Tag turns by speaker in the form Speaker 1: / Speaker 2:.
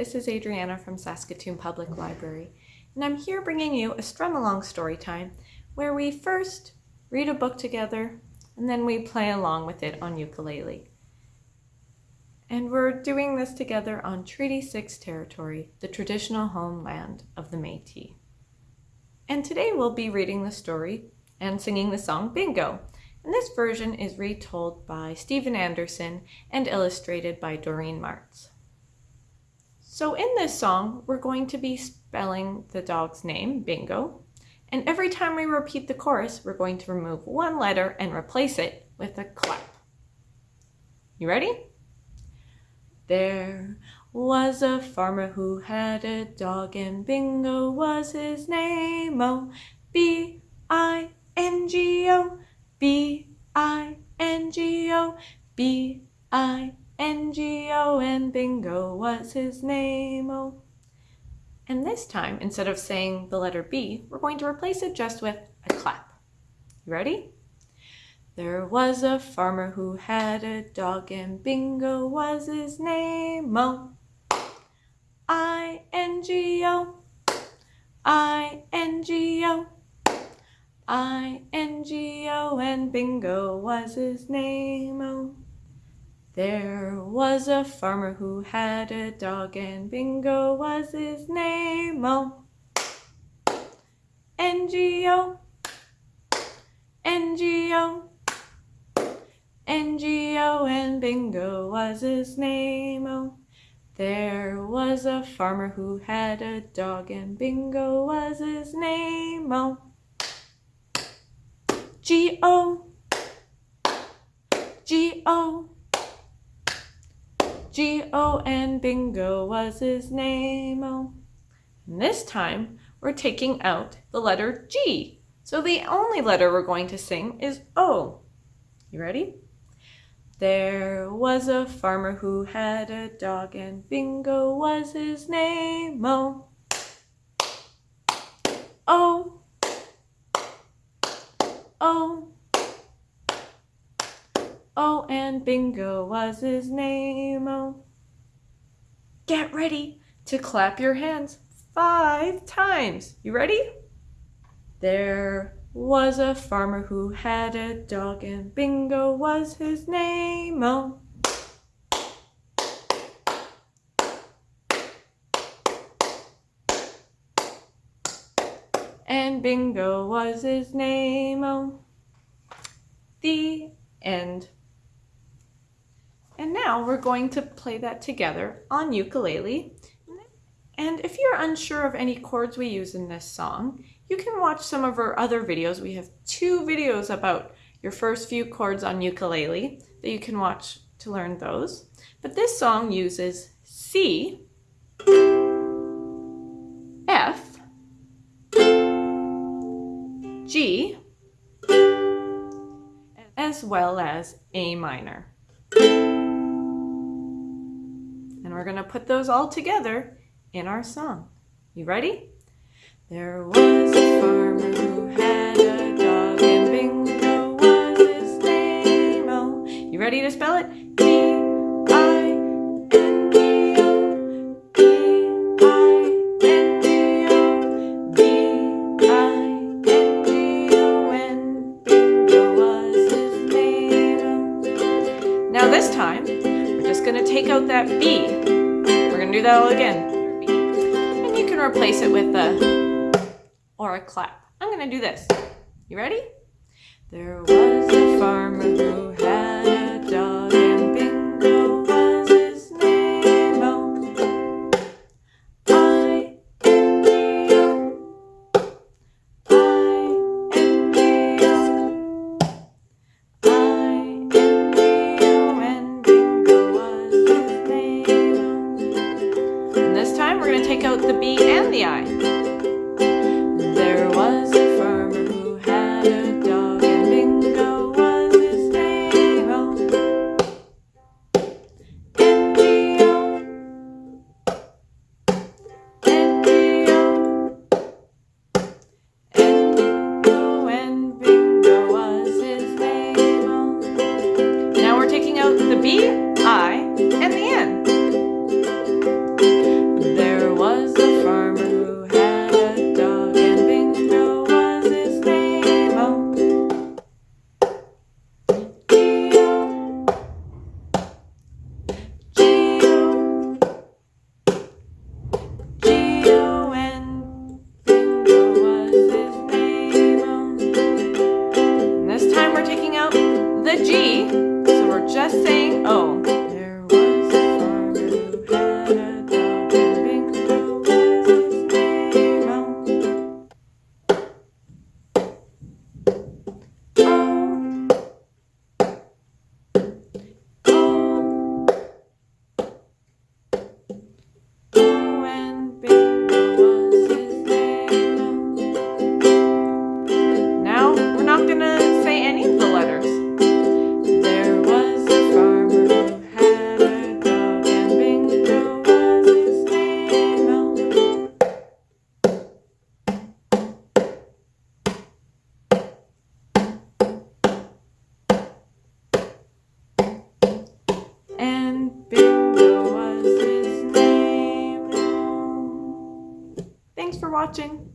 Speaker 1: This is Adriana from Saskatoon Public Library, and I'm here bringing you a strum along story time where we first read a book together and then we play along with it on ukulele. And we're doing this together on Treaty 6 territory, the traditional homeland of the Métis. And today we'll be reading the story and singing the song Bingo. And this version is retold by Steven Anderson and illustrated by Doreen Marts. So in this song, we're going to be spelling the dog's name, Bingo, and every time we repeat the chorus, we're going to remove one letter and replace it with a clap. You ready? There was a farmer who had a dog and Bingo was his name. Oh, B-I-N-G-O, B-I-N-G-O, B-I-N-G-O, and Bingo was his name. Oh, and this time, instead of saying the letter B, we're going to replace it just with a clap. You ready? There was a farmer who had a dog and Bingo was his name. Oh, I-N-G-O, I-N-G-O, I-N-G-O, and Bingo was his name. Oh. There was a farmer who had a dog and Bingo was his name. Oh, N-G-O, N-G-O, N-G-O, and Bingo was his name. Oh, there was a farmer who had a dog and Bingo was his name. Oh, G-O, G-O, G-O and Bingo was his name. Oh. And this time we're taking out the letter G. So the only letter we're going to sing is O. You ready? There was a farmer who had a dog and Bingo was his name. Oh. Oh. Oh. Oh, and Bingo was his name. Oh. Get ready to clap your hands five times. You ready? There was a farmer who had a dog and Bingo was his name. Oh. And Bingo was his name. Oh. The end. And now we're going to play that together on ukulele. And if you're unsure of any chords we use in this song, you can watch some of our other videos. We have two videos about your first few chords on ukulele that you can watch to learn those. But this song uses C, F, G, as well as A minor. We're going to put those all together in our song. You ready? There was a farmer who had a dog and Bingo was his name. Oh, you ready to spell it? Now this time, we're just going to take out that B do that all again. And you can replace it with a or a clap. I'm gonna do this. You ready? There was a farmer who the G, so we're just saying O. for watching.